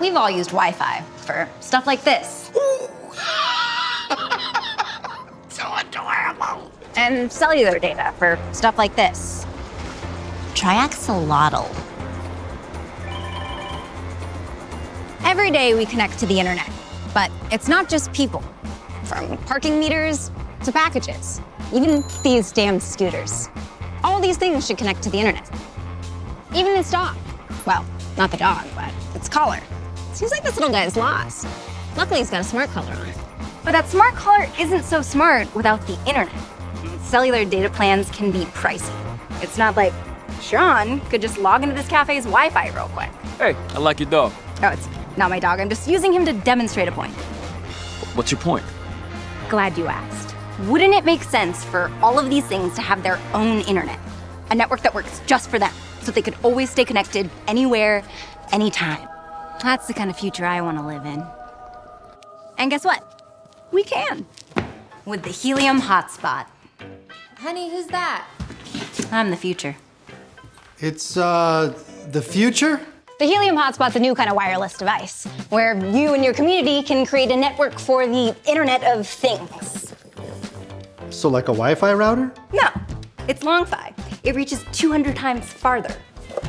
We've all used Wi-Fi for stuff like this. So adorable. And cellular data for stuff like this. Triaxolotl. Every day we connect to the internet, but it's not just people. From parking meters to packages, even these damn scooters. All these things should connect to the internet. Even this dog. Well, not the dog, but its collar. Seems like this little guy is lost. Luckily, he's got a smart collar on. But that smart collar isn't so smart without the internet. Cellular data plans can be pricey. It's not like Sean could just log into this cafe's Wi-Fi real quick. Hey, I like your dog. Oh, it's not my dog. I'm just using him to demonstrate a point. What's your point? Glad you asked. Wouldn't it make sense for all of these things to have their own internet? A network that works just for them, so they could always stay connected anywhere, anytime. That's the kind of future I want to live in. And guess what? We can. With the Helium Hotspot. Honey, who's that? I'm the future. It's, uh, the future? The Helium Hotspot's a new kind of wireless device where you and your community can create a network for the Internet of Things. So like a Wi-Fi router? No, it's LongFi. It reaches 200 times farther.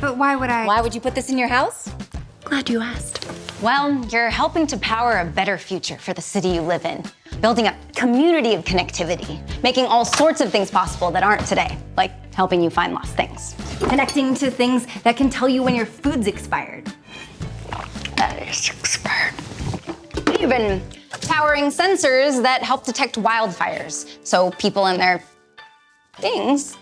But why would I? Why would you put this in your house? Glad you asked. Well, you're helping to power a better future for the city you live in, building a community of connectivity, making all sorts of things possible that aren't today, like helping you find lost things, connecting to things that can tell you when your food's expired. That is expired. Even powering sensors that help detect wildfires, so people and their things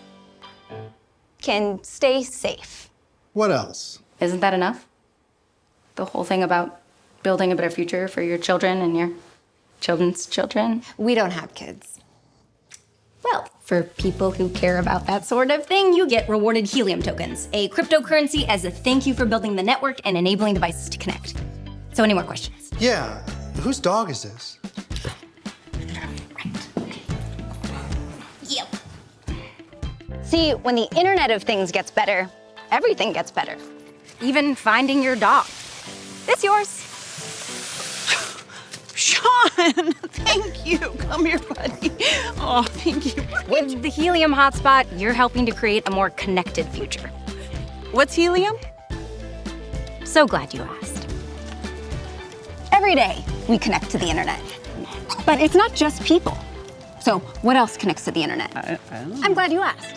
can stay safe. What else? Isn't that enough? The whole thing about building a better future for your children and your children's children? We don't have kids. Well, for people who care about that sort of thing, you get rewarded helium tokens, a cryptocurrency as a thank you for building the network and enabling devices to connect. So, any more questions? Yeah, whose dog is this? Yep. See, when the Internet of Things gets better, everything gets better. Even finding your dog. This yours. Sean, thank you. Come here, buddy. Oh, thank you. With the Helium Hotspot, you're helping to create a more connected future. What's helium? So glad you asked. Every day, we connect to the internet. But it's not just people. So, what else connects to the internet? I, I. I'm glad you asked.